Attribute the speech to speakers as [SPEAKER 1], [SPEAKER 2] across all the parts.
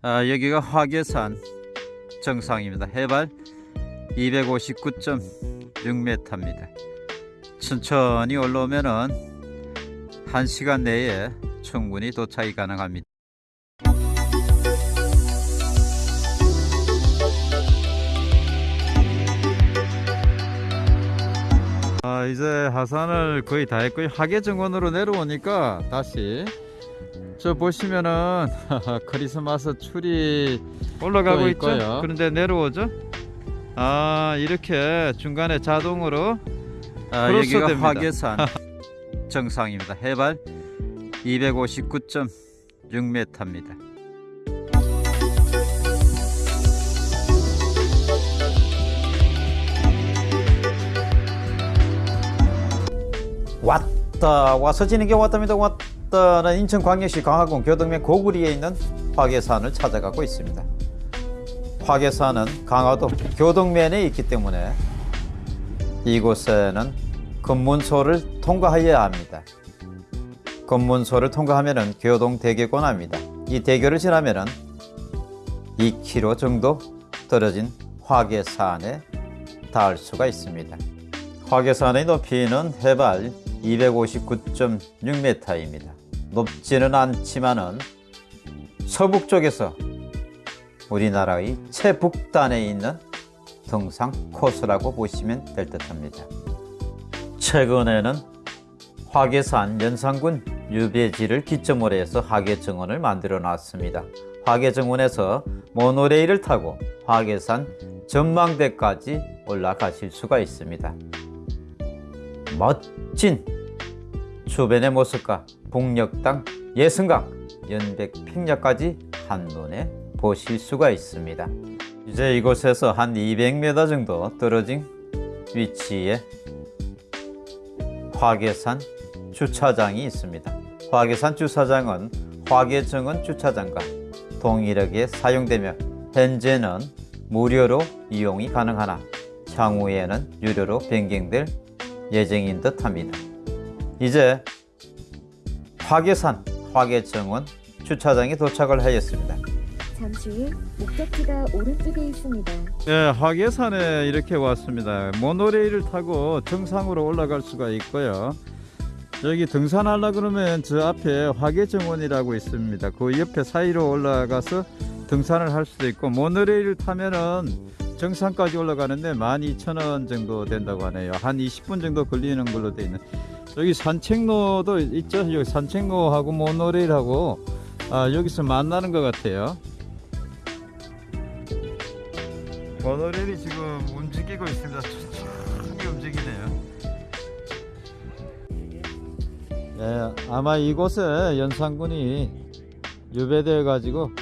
[SPEAKER 1] 아, 여기가 화계산 정상입니다. 해발 259.6m입니다. 천천히 올라오면은 1시간 내에 충분히 도착이 가능합니다. 아, 이제 하산을 거의 다 했고요. 하계 정원으로 내려오니까 다시 저 보시면은 크리스마스 추리 올라가고
[SPEAKER 2] 또
[SPEAKER 1] 있죠.
[SPEAKER 2] 있고요.
[SPEAKER 1] 그런데 내려오죠. 아 이렇게 중간에 자동으로 아, 여기가
[SPEAKER 2] 크로스됩니다.
[SPEAKER 1] 화계산 정상입니다. 해발 259.6m입니다. 왔다 와서 지는 게 왔답니다 왔다 는 인천광역시 강화군 교동면 고구리에 있는 화계산을 찾아가고 있습니다. 화계산은 강화도 교동면에 있기 때문에 이곳에는 검문소를 통과해야 합니다. 검문소를 통과하면 교동 대교권 합니다. 이 대교를 지나면 2km 정도 떨어진 화계산에 닿을 수가 있습니다. 화계산의 높이는 해발 259.6m입니다. 높지는 않지만은 서북 쪽에서 우리나라의 최북단에 있는 등산 코스라고 보시면 될 듯합니다. 최근에는 화계산 연산군 유배지를 기점으로 해서 화계정원을 만들어 놨습니다. 화계정원에서 모노레일을 타고 화계산 전망대까지 올라가실 수가 있습니다. 멋진 주변의 모습과 북녘땅, 예승강, 연백 평야까지 한눈에 보실 수가 있습니다. 이제 이곳에서 한 200m 정도 떨어진 위치에 화계산 주차장이 있습니다. 화계산 주차장은 화계정원 주차장과 동일하게 사용되며 현재는 무료로 이용이 가능하나 향후에는 유료로 변경될 예정인 듯 합니다. 이제 화계산 화계정원 주차장에 도착을 하였습니다.
[SPEAKER 3] 잠시 후 목적지가 오른쪽에 있습니다.
[SPEAKER 1] 네, 화계산에 이렇게 왔습니다. 모노레일을 타고 정상으로 올라갈 수가 있고요. 여기 등산하려 그러면 저 앞에 화계정원이라고 있습니다. 그 옆에 사이로 올라가서 등산을 할 수도 있고 모노레일을 타면은 정상까지 올라가는데 12,000원 정도 된다고 하네요. 한 20분 정도 걸리는 걸로 되어 있는. 여기 산책로도 있죠. 여기 산책로하고 모노레일하고 아, 여기서 만나는 것 같아요. 모노레일이 지금 움직이고 있습니다. 천천히 움직이네요. 예, 아마 이곳에 연산군이 유배되어 가지고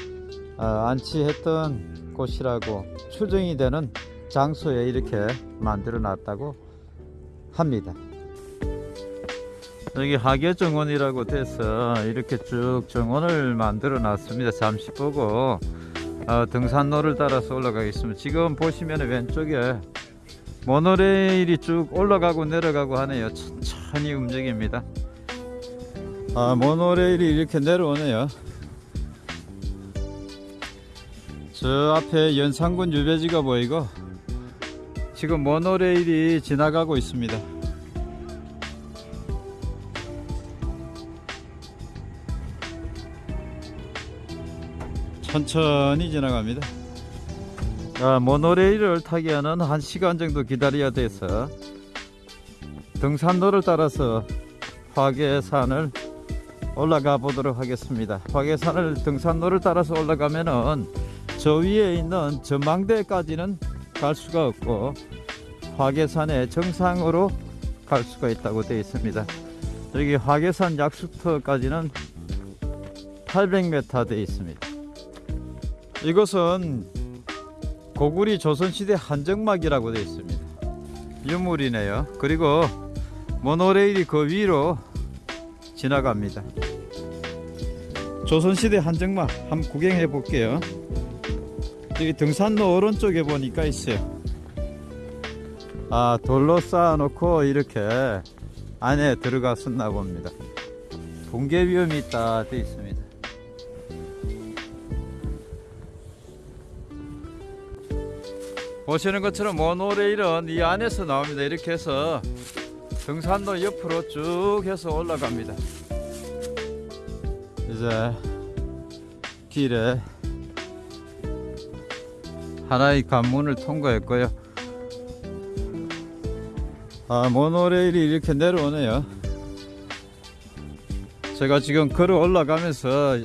[SPEAKER 1] 아, 안치했던 곳이라고 추정이 되는 장소에 이렇게 만들어 놨다고 합니다. 여기 하계 정원이라고 돼서 이렇게 쭉 정원을 만들어 놨습니다. 잠시 보고 어, 등산로를 따라서 올라가겠습니다. 지금 보시면 왼쪽에 모노레일이 쭉 올라가고 내려가고 하네요. 천천히 움직입니다. 아, 모노레일이 이렇게 내려오네요. 저 앞에 연산군 유배지가 보이고 지금 모노레일이 지나가고 있습니다. 천천히 지나갑니다. 아, 모노레일을 타기에는 한 시간 정도 기다려야 돼서 등산로를 따라서 화계산을 올라가 보도록 하겠습니다. 화계산을 등산로를 따라서 올라가면은 저 위에 있는 전망대까지는 갈 수가 없고 화계산의 정상으로 갈 수가 있다고 되어 있습니다. 여기 화계산 약수터까지는 800m 되어 있습니다. 이것은 고구리 조선시대 한정막이라고 되어 있습니다. 유물이네요. 그리고 모노레일이 그 위로 지나갑니다. 조선시대 한정막 한번 구경해 볼게요. 여기 등산로 오른쪽에 보니까 있어요. 아 돌로 쌓아 놓고 이렇게 안에 들어갔었나 봅니다. 붕괴 위험이 있다 되어 있습니다. 보시는 것처럼 모노레일은 이 안에서 나옵니다. 이렇게 해서 등산로 옆으로 쭉 해서 올라갑니다. 이제 길에 하나의 관문을 통과했고요. 아, 모노레일이 이렇게 내려오네요. 제가 지금 걸어 올라가면서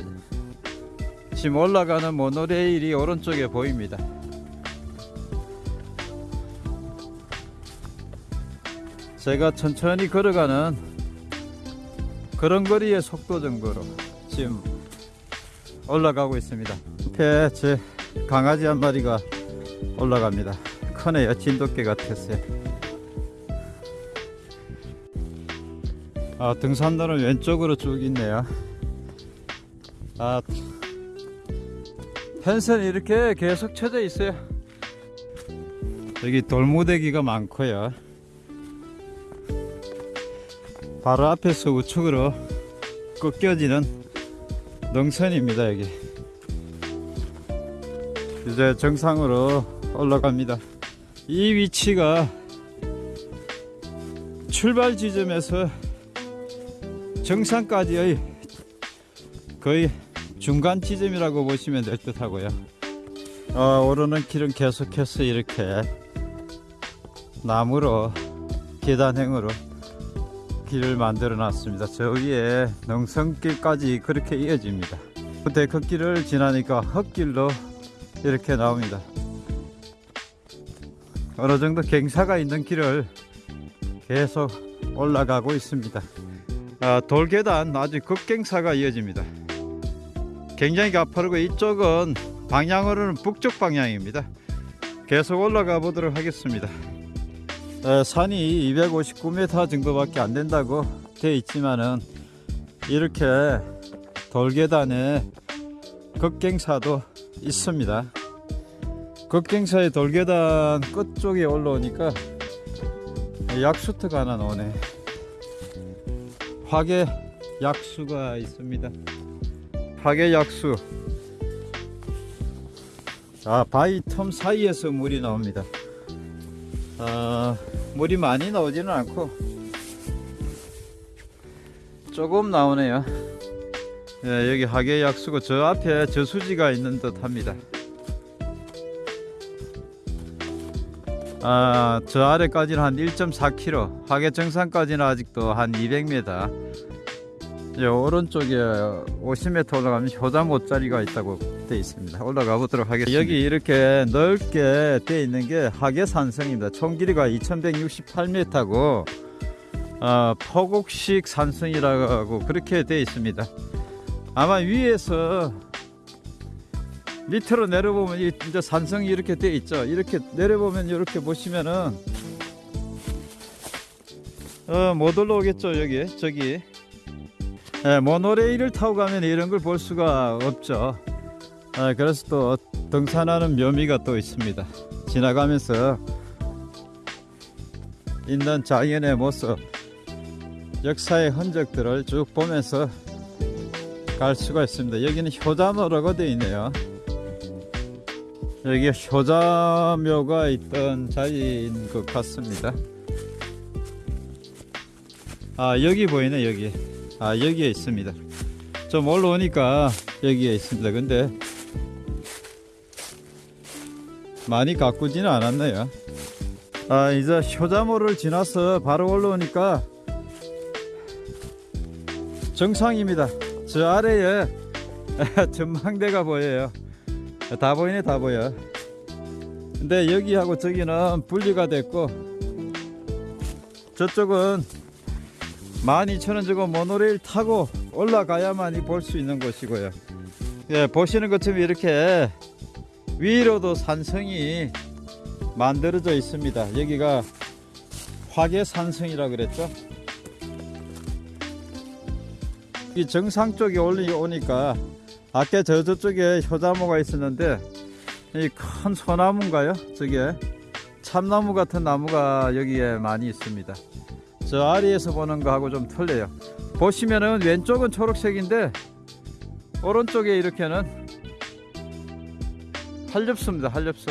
[SPEAKER 1] 지금 올라가는 모노레일이 오른쪽에 보입니다. 제가 천천히 걸어가는 그런 거리의 속도 정도로 지금 올라가고 있습니다. 옆에 제 강아지 한 마리가 올라갑니다. 크네요. 진돗개 같았어요. 아, 등산로는 왼쪽으로 쭉 있네요. 아, 펜스는 이렇게 계속 쳐져 있어요. 여기 돌무대기가 많고요. 바로 앞에서 우측으로 꺾여지는 능선입니다, 여기. 이제 정상으로 올라갑니다. 이 위치가 출발 지점에서 정상까지의 거의 중간 지점이라고 보시면 될 듯 하고요. 어, 오르는 길은 계속해서 이렇게 나무로 계단형으로 길을 만들어 놨습니다. 저 위에 능선길까지 그렇게 이어집니다. 데크길을 지나니까 흙길로 이렇게 나옵니다. 어느 정도 경사가 있는 길을 계속 올라가고 있습니다. 아, 돌계단 아주 급경사가 이어집니다. 굉장히 가파르고 이쪽은 방향으로는 북쪽 방향입니다. 계속 올라가 보도록 하겠습니다. 에, 산이 259m 정도밖에 안 된다고 되어 있지만은 이렇게 돌계단에 급경사도 있습니다. 급경사의 돌계단 끝쪽에 올라오니까 약수터가 하나 나오네. 화계 약수가 있습니다. 화계 약수. 아, 바위 틈 사이에서 물이 나옵니다. 아, 물이 많이 나오지는 않고 조금 나오네요. 예, 여기 하계 약수고 저 앞에 저수지가 있는 듯 합니다. 아, 저 아래까지는 한 1.4km, 하계 정상까지는 아직도 한 200m. 오른쪽에 50m 올라가면 효자 못자리가 있다고 되어 있습니다. 올라가 보도록 하겠습니다. 여기 이렇게 넓게 되어 있는 게 하계 산성입니다. 총 길이가 2168m고 어, 포곡식 산성이라고 그렇게 되어 있습니다. 아마 위에서 밑으로 내려보면 이- 이제 산성이 이렇게 되어 있죠. 이렇게 내려보면 이렇게 보시면은 어, 못 올라오겠죠 여기 저기 예, 모노레일을 타고 가면 이런 걸 볼 수가 없죠. 아, 그래서 또 등산하는 묘미가 또 있습니다. 지나가면서 있는 자연의 모습, 역사의 흔적들을 쭉 보면서 갈 수가 있습니다. 여기는 효자묘라고 되어 있네요. 여기 효자묘가 있던 자리인 것 같습니다. 아 여기 보이네 여기. 아 여기에 있습니다. 좀 올라오니까 여기에 있습니다. 근데 많이 가꾸지는 않았네요. 아 이제 효자모를 지나서 바로 올라오니까 정상입니다. 저 아래에 전망대가 보여요. 다 보이네 다 보여. 근데 여기하고 저기는 분리가 됐고 저쪽은 12,000원 주고 모노레일 타고 올라가야만이 볼 수 있는 곳이고요. 예, 보시는 것처럼 이렇게 위로도 산성이 만들어져 있습니다. 여기가 화계 산성이라 그랬죠. 이 정상 쪽에 올라오니까 아까 저 저쪽에 효자모가 있었는데 이 큰 소나무인가요? 저게 참나무 같은 나무가 여기에 많이 있습니다. 저 아래에서 보는 거하고 좀 틀려요. 보시면은 왼쪽은 초록색인데 오른쪽에 이렇게는 한렵수입니다. 한렵수.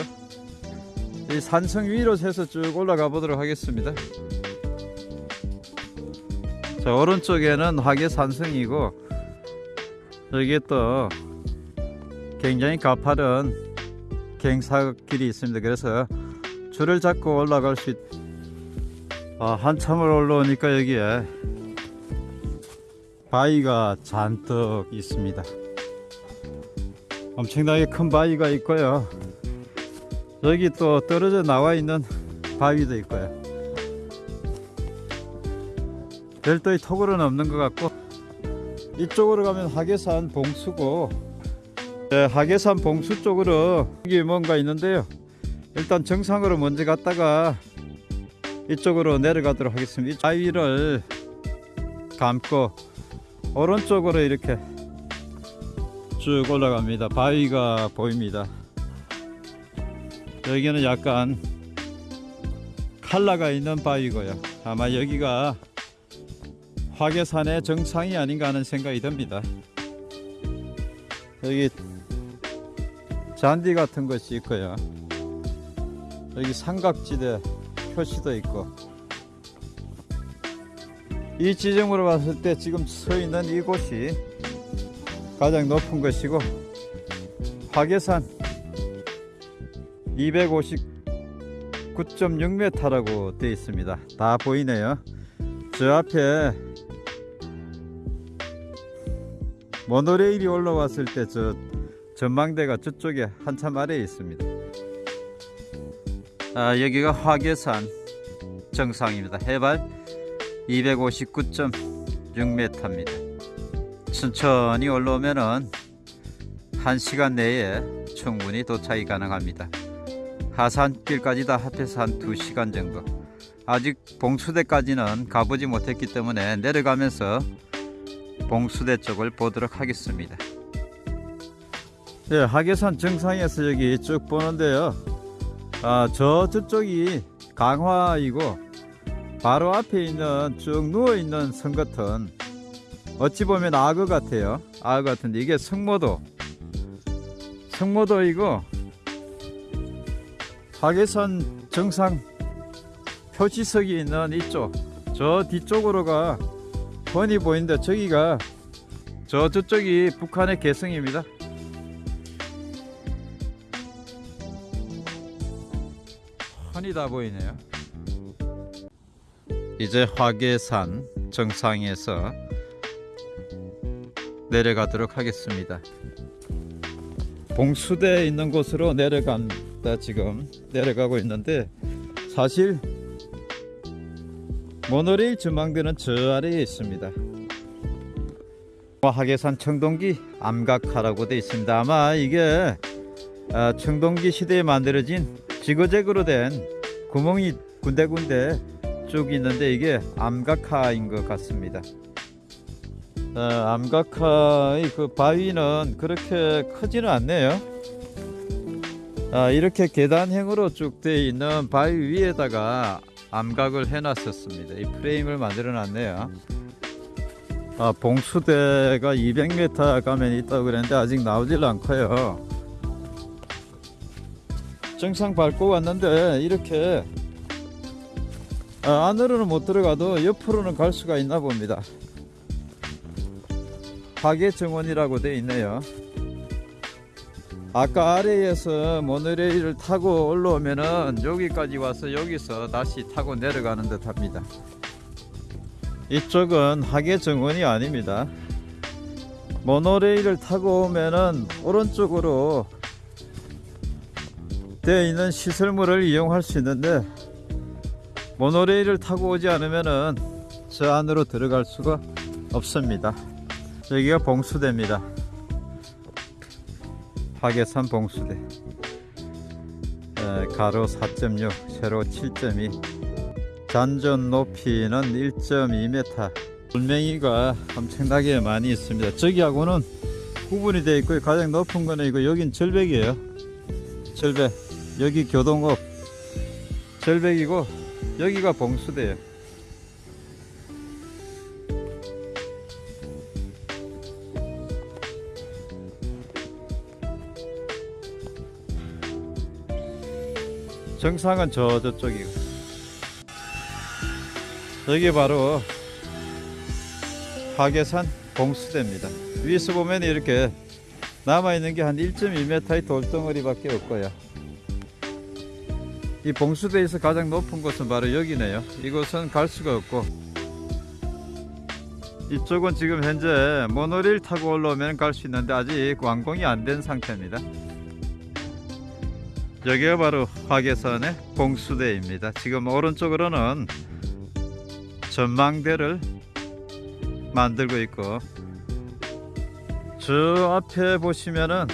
[SPEAKER 1] 이 산성 위로 새서 쭉 올라가 보도록 하겠습니다. 자, 오른쪽에는 화계 산성이고 여기에 또 굉장히 가파른 갱사길이 있습니다. 그래서 줄을 잡고 올라갈 수 있... 아, 한참을 올라오니까 여기에 바위가 잔뜩 있습니다. 엄청나게 큰 바위가 있고요. 여기 또 떨어져 나와 있는 바위도 있고요. 별도의 토굴은 없는 것 같고 이쪽으로 가면 하계산 봉수고 네, 하계산 봉수 쪽으로 여기 뭔가 있는데요. 일단 정상으로 먼저 갔다가 이쪽으로 내려가도록 하겠습니다. 이 바위를 감고 오른쪽으로 이렇게 쭉 올라갑니다. 바위가 보입니다. 여기는 약간 칼라가 있는 바위고요. 아마 여기가 화계산의 정상이 아닌가 하는 생각이 듭니다. 여기 잔디 같은 것이 있고요. 여기 삼각지대 표시도 있고 이 지점으로 봤을 때 지금 서 있는 이곳이 가장 높은 것이고 화계산 259.6m라고 되어 있습니다. 다 보이네요. 저 앞에 모노레일이 올라왔을 때 저 전망대가 저쪽에 한참 아래에 있습니다. 아, 여기가 화계산 정상입니다. 해발 259.6m입니다. 천천히 올라오면은 1시간 내에 충분히 도착이 가능합니다. 하산길까지 다 합해서 한 2시간 정도. 아직 봉수대까지는 가보지 못했기 때문에 내려가면서 봉수대 쪽을 보도록 하겠습니다. 예, 하계산 정상에서 여기 쭉 보는데요. 아, 저 저쪽이 강화이고 바로 앞에 있는 쭉 누워 있는 성 같은 어찌 보면 악어 같아요. 악어 같은데 이게 성모도 성모도이고 하계산 정상 표지석이 있는 이쪽 저 뒤쪽으로가 훤히 보이는데 저기가 저 저쪽이 북한의 개성입니다. 훤히 다 보이네요. 이제 화계산 정상에서 내려가도록 하겠습니다. 봉수대에 있는 곳으로 내려간다 지금 내려가고 있는데 사실 모노레일 전망대는 저 아래에 있습니다. 하계산 청동기 암각화라고 되어 있습니다. 아마 이게 아, 청동기 시대에 만들어진 지그재그로 된 구멍이 군데군데 쭉 있는데 이게 암각화인 것 같습니다. 어, 암각화의 그 바위는 그렇게 크지는 않네요. 아, 이렇게 계단형으로 쭉 되어 있는 바위 위에다가 암각을 해놨었습니다. 이 프레임을 만들어 놨네요. 아, 봉수대가 200m 가면 있다고 그랬는데 아직 나오질 않고요. 정상 밟고 왔는데 이렇게 아, 안으로는 못 들어가도 옆으로는 갈 수가 있나 봅니다. 파괴 정원이라고 되어 있네요. 아까 아래에서 모노레일을 타고 올라오면은 여기까지 와서 여기서 다시 타고 내려가는 듯 합니다. 이쪽은 하계 정원이 아닙니다. 모노레일을 타고 오면은 오른쪽으로 되어 있는 시설물을 이용할 수 있는데 모노레일을 타고 오지 않으면은 저 안으로 들어갈 수가 없습니다. 여기가 봉수대입니다. 화계산 봉수대. 에, 가로 4.6, 세로 7.2. 잔존 높이는 1.2m. 돌멩이가 엄청나게 많이 있습니다. 저기하고는 구분이 되어 있고 가장 높은 거는 이거 여긴 절벽이에요. 절벽. 여기 교동업 절벽이고 여기가 봉수대예요. 정상은 저 저쪽이고 여기 바로 화계산 봉수대입니다. 위에서 보면 이렇게 남아있는 게 한 1.2m의 돌덩어리밖에 없고요. 이 봉수대에서 가장 높은 곳은 바로 여기네요. 이곳은 갈 수가 없고 이쪽은 지금 현재 모노레일 타고 올라오면 갈 수 있는데 아직 완공이 안 된 상태입니다. 여기가 바로 화계산의 봉수대입니다. 지금 오른쪽으로는 전망대를 만들고 있고 저 앞에 보시면은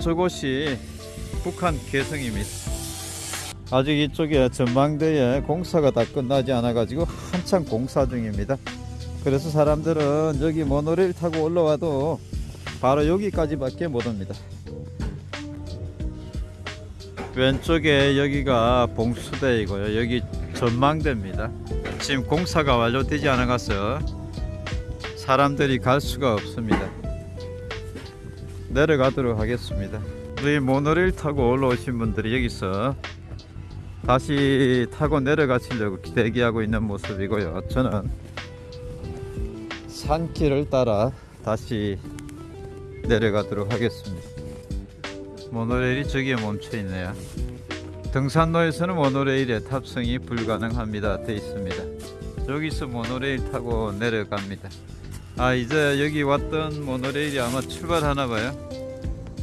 [SPEAKER 1] 저곳이 북한 개성입니다. 아직 이쪽에 전망대에 공사가 다 끝나지 않아 가지고 한창 공사 중입니다. 그래서 사람들은 여기 모노레일 타고 올라와도 바로 여기까지 밖에 못 옵니다. 왼쪽에 여기가 봉수대이고요. 여기 전망대입니다. 지금 공사가 완료되지 않아 가서 사람들이 갈 수가 없습니다. 내려가도록 하겠습니다. 우리 모노레일 타고 올라오신 분들이 여기서 다시 타고 내려가시려고 대기하고 있는 모습이고요. 저는 산길을 따라 다시 내려가도록 하겠습니다. 모노레일이 저기에 멈춰 있네요. 등산로에서는 모노레일에 탑승이 불가능합니다. 돼 있습니다. 여기서 모노레일 타고 내려갑니다. 아 이제 여기 왔던 모노레일이 아마 출발하나 봐요.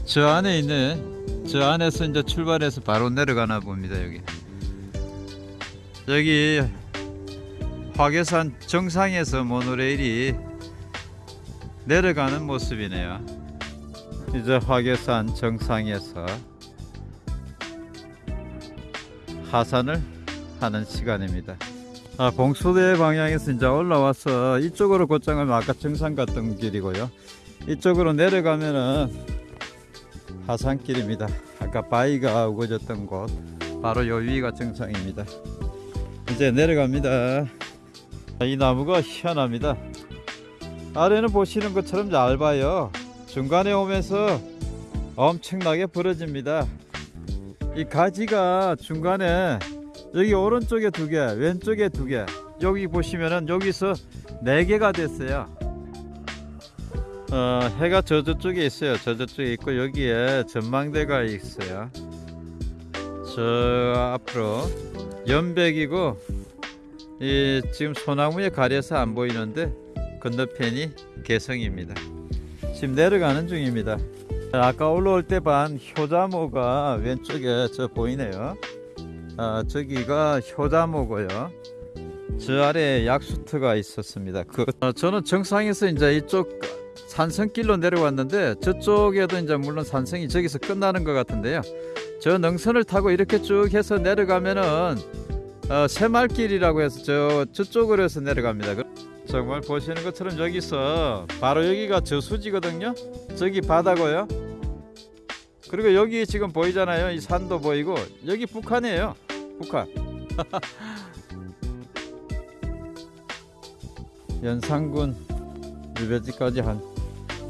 [SPEAKER 1] 저 안에 있네. 저 안에서 이제 출발해서 바로 내려가나 봅니다. 여기. 여기 화계산 정상에서 모노레일이 내려가는 모습이네요. 이제 화계산 정상에서 하산을 하는 시간입니다. 아, 봉수대 방향에서 이제 올라와서 이쪽으로 곧장하면 아까 정상 갔던 길이고요. 이쪽으로 내려가면은 하산길입니다. 아까 바위가 우거졌던 곳 바로 요 위가 정상입니다. 이제 내려갑니다. 이 나무가 희한합니다. 아래는 보시는 것처럼 얇아요. 중간에 오면서 엄청나게 부러집니다. 이 가지가 중간에 여기 오른쪽에 두 개, 왼쪽에 두 개. 여기 보시면은 여기서 네 개가 됐어요. 어, 해가 저 저쪽에 있어요. 저 저쪽에 있고 여기에 전망대가 있어요. 저 앞으로 연백이고 이 지금 소나무에 가려서 안 보이는데 건너편이 개성입니다. 지금 내려가는 중입니다. 아까 올라올 때 반 효자모가 왼쪽에 저 보이네요. 아, 저기가 효자모고요. 저 아래 약수터가 있었습니다. 그 어, 저는 정상에서 이제 이쪽 산성길로 내려왔는데 저쪽에도 이제 물론 산성이 저기서 끝나는 것 같은데요. 저 능선을 타고 이렇게 쭉 해서 내려가면은 어, 새말길이라고 해서 저 저쪽으로 해서 내려갑니다. 그- 정말 보시는 것처럼 여기서 바로 여기가 저수지거든요. 저기 바다고요. 그리고 여기 지금 보이잖아요. 이 산도 보이고 여기 북한이에요. 북한. 연산군 유배지까지 한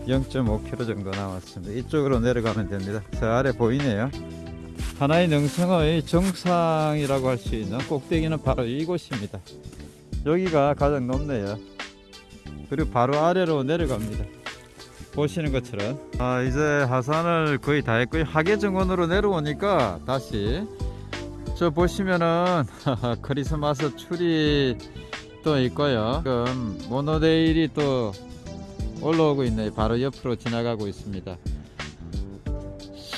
[SPEAKER 1] 0.5km 정도 남았습니다. 이쪽으로 내려가면 됩니다. 저 아래 보이네요. 하나의 능성의 정상이라고 할 수 있는 꼭대기는 바로 이곳입니다. 여기가 가장 높네요. 그리고 바로 아래로 내려갑니다. 보시는 것처럼 아 이제 하산을 거의 다 했고요. 하계정원으로 내려오니까 다시 저 보시면은 크리스마스 추리 또 있고요. 지금 모노레일이 또 올라오고 있네요. 바로 옆으로 지나가고 있습니다.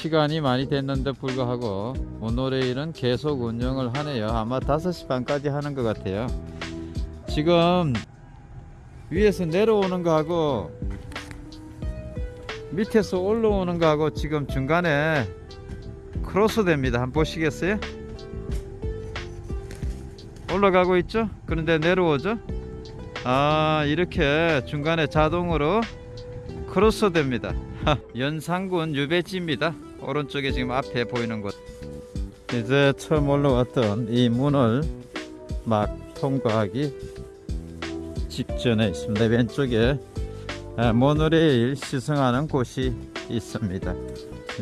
[SPEAKER 1] 시간이 많이 됐는데 불구하고 모노레일은 계속 운영을 하네요. 아마 5시 반까지 하는 것 같아요. 지금 위에서 내려오는 거하고 밑에서 올라오는 거하고 지금 중간에 크로스 됩니다. 한번 보시겠어요? 올라가고 있죠? 그런데 내려오죠? 아 이렇게 중간에 자동으로 크로스 됩니다. 연산군 유배지입니다. 오른쪽에 지금 앞에 보이는 곳. 이제 처음 올라왔던 이 문을 막 통과하기 직전에 있습니다. 왼쪽에 아, 모노레일 시승하는 곳이 있습니다.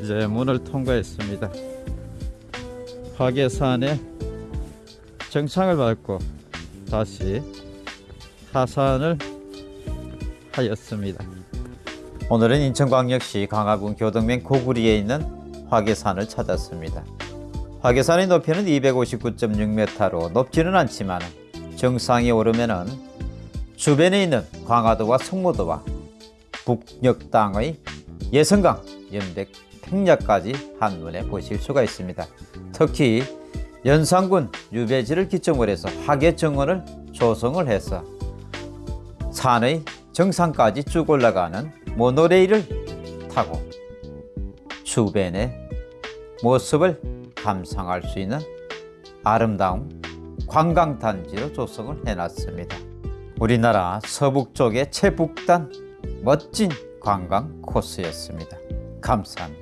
[SPEAKER 1] 이제 문을 통과했습니다. 화계산에 정상을 밟고 다시 하산을 하였습니다. 오늘은 인천광역시 강화군 교동면 고구리에 있는 화계산을 찾았습니다. 화계산의 높이는 259.6m로 높지는 않지만 정상에 오르면은 주변에 있는 광화도와 성모도와 북녘 땅의 예성강, 연백, 평야까지 한눈에 보실 수가 있습니다. 특히 연산군 유배지를 기점으로 해서 화계정원을 조성을 해서 산의 정상까지 쭉 올라가는 모노레일을 타고 주변의 모습을 감상할 수 있는 아름다운 관광단지로 조성을 해놨습니다. 우리나라 서북쪽의 최북단 멋진 관광 코스였습니다. 감사합니다.